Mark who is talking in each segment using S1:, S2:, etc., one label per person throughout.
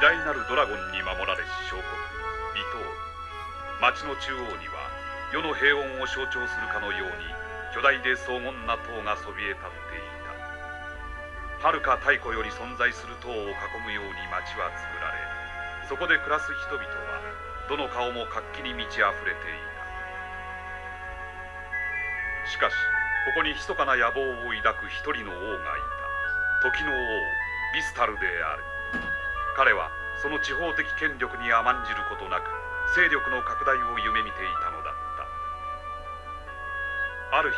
S1: 大なるドラゴンに守られし小国離島町の中央には世の平穏を象徴するかのように巨大で荘厳な塔がそびえ立っていた。はるか太古より存在する塔を囲むように町は作られそこで暮らす人々はどの顔も活気に満ち溢れていた。しかしここに密かな野望を抱く一人の王がいた。時の王ビスタルである。彼はその地方的権力に甘んじることなく勢力の拡大を夢見ていたのだった。ある日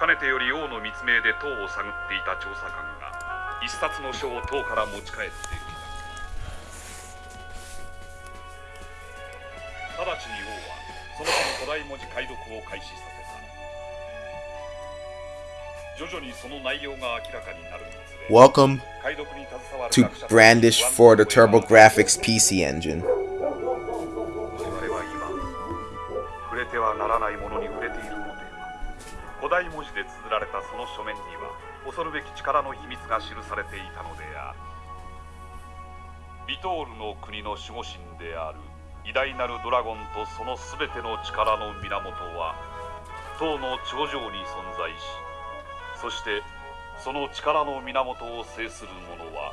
S1: かねてより王の密命で塔を探っていた調査官が一冊の書を塔から持ち帰ってきた。直ちに王はその書の古代文字解読を開始させ徐々にその内容が明らかになる
S2: Welcome to Brandish for the TurboGrafx PC engine.
S1: リトールの国の守護神である偉大なるドラゴンとそのすべての力の源は塔の頂上に存在しそしてその力の源を制する者は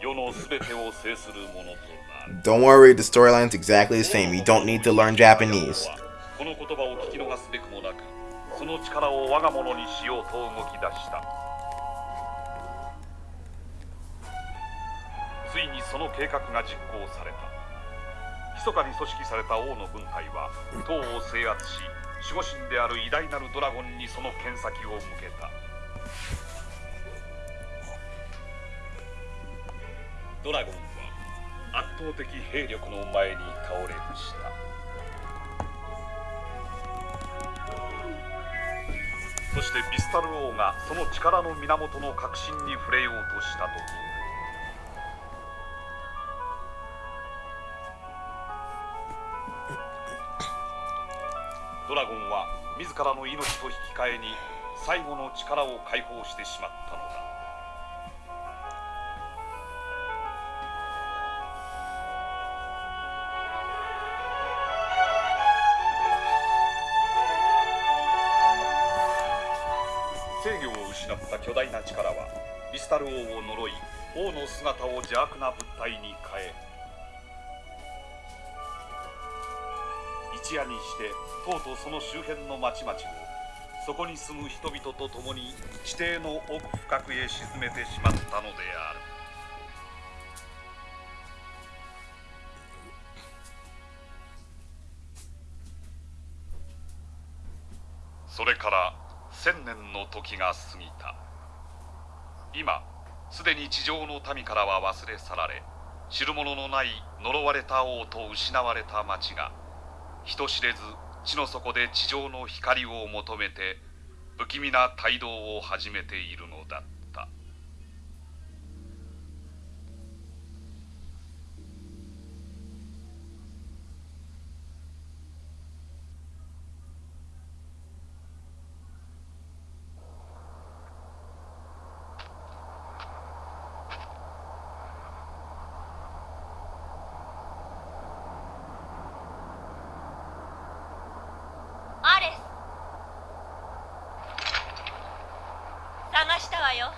S1: 世の全てを制する者となる
S2: Don't worry, the storyline's exactly the same. You don't need to learn Japanese.
S1: この言葉を聞き逃すべくもなくその力を我が物にしようと動き出したついにその計画が実行された密かに組織された王の軍隊は塔を制圧し守護神である偉大なるドラゴンにその剣先を向けた。ドラゴンは圧倒的兵力の前に倒れました。そしてビスタル王がその力の源の核心に触れようとした時ドラゴンは自らの命と引き換えに最後の力を解放してしまったのだ。制御を失った巨大な力はリスタル王を呪い王の姿を邪悪な物体に変え一夜にしてとうとうその周辺の町々をそこに住む人々と共に地底の奥深くへ沈めてしまったのである。それから千年の時が過ぎた。今すでに地上の民からは忘れ去られ知る者のない呪われた王と失われた町が人知れず地の底で地上の光を求めて不気味な帯同を始めているのだった
S3: アレス探したわよ。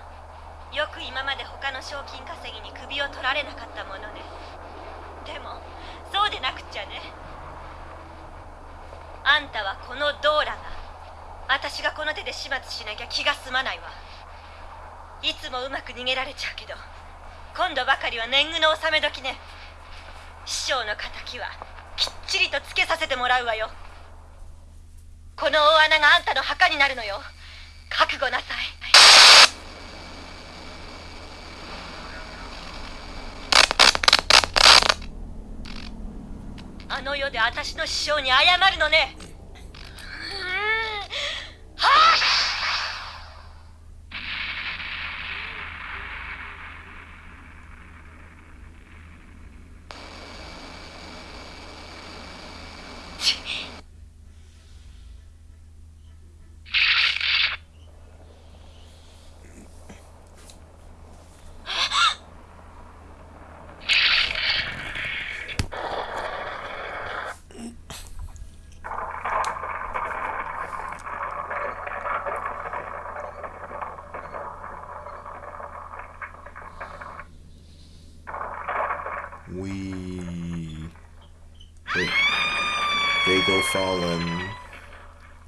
S3: よく今まで他の賞金稼ぎに首を取られなかったものね。でもそうでなくっちゃね。あんたはこのドーラが私がこの手で始末しなきゃ気が済まないわ。いつもうまく逃げられちゃうけど今度ばかりは年貢の納め時ね。師匠の敵はきっちりとつけさせてもらうわよ。この大穴があんたの墓になるのよ。覚悟なさい。あの世で私の師匠に謝るのね。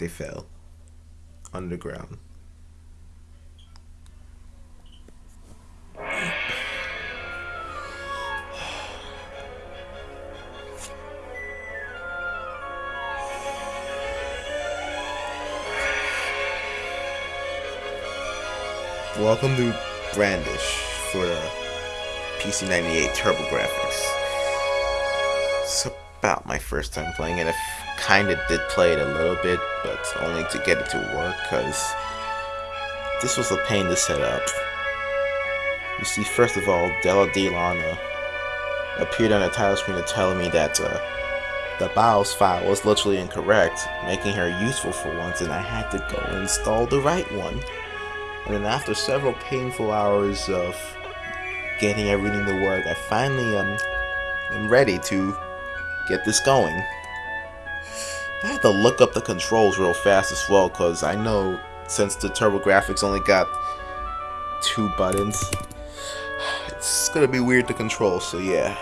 S2: They fell underground. Welcome to Brandish for the PC98 TurboGrafx. It's about my first time playing it. Kind of did play it a little bit, but only to get it to work because this was a pain to set up. You see, first of all, Della Delana appeared on the title screen to tell me that uh, the BIOS file was literally incorrect, making her useful for once, and I had to go install the right one. And then after several painful hours of getting everything to work, I finally um, am ready to get this going. I had to look up the controls real fast as well, because I know since the TurboGrafx only got two buttons, it's gonna be weird to control, so yeah.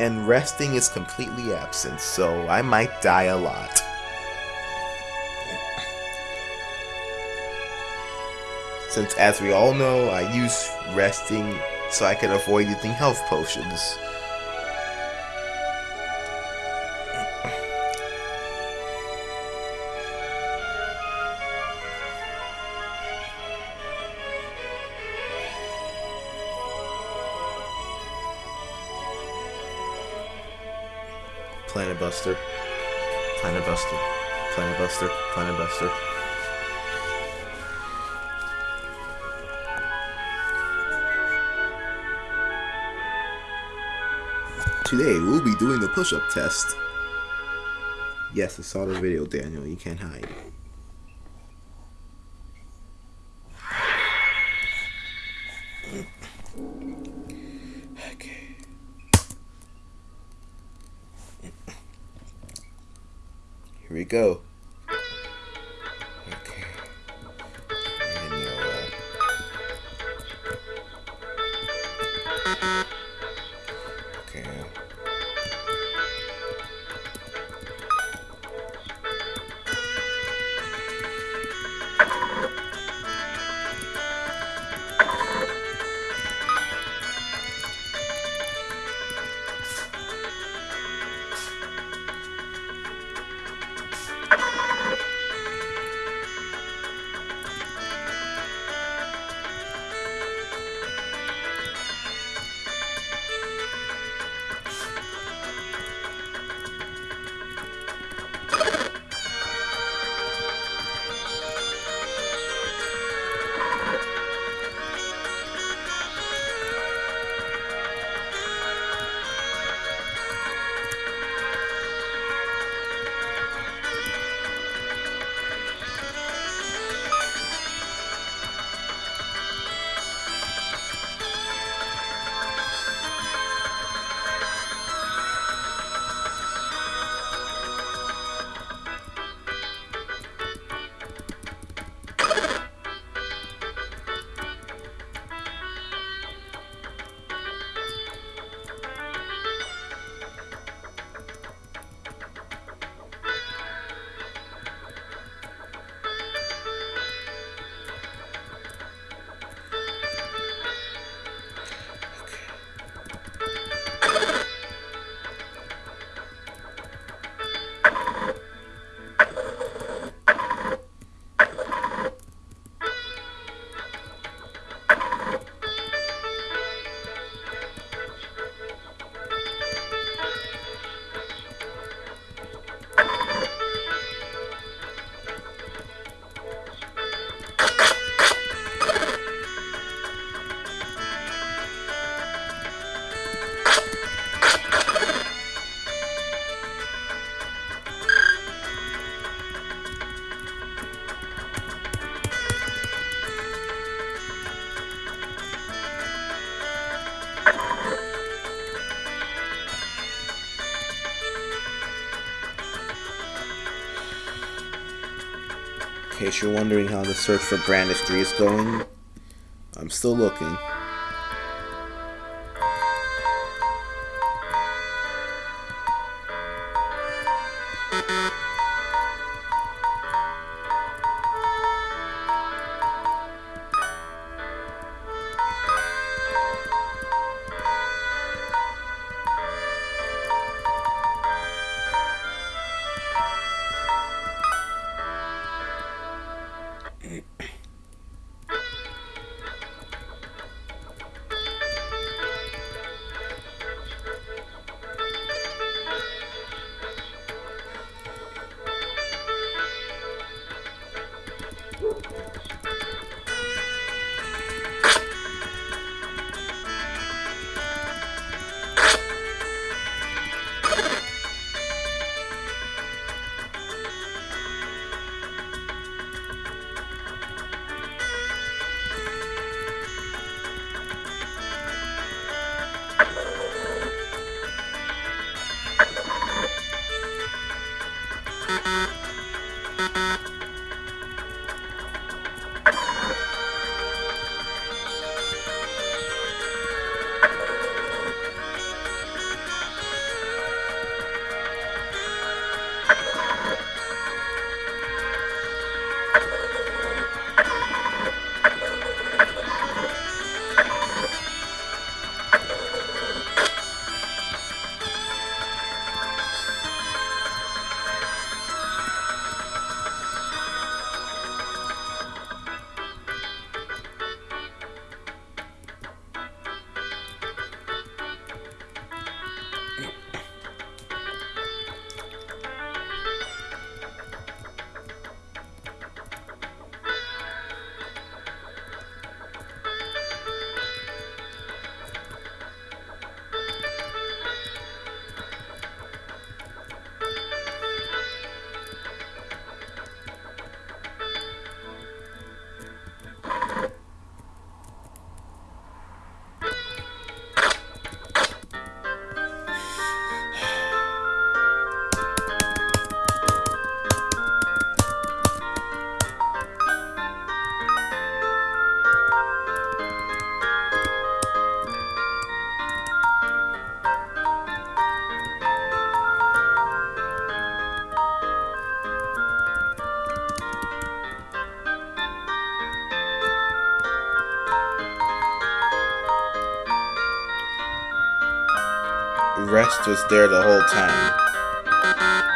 S2: And resting is completely absent, so I might die a lot. Since, as we all know, I use resting so I can avoid using health potions. Planet Buster, Planet Buster, Planet Buster, Planet Buster. Today we'll be doing the push-up test. Yes, I saw the video, Daniel. You can't hide. Okay. Here we go. Case you're wondering how the search for Brandish 3 is going, I'm still looking. Crest was there the whole time.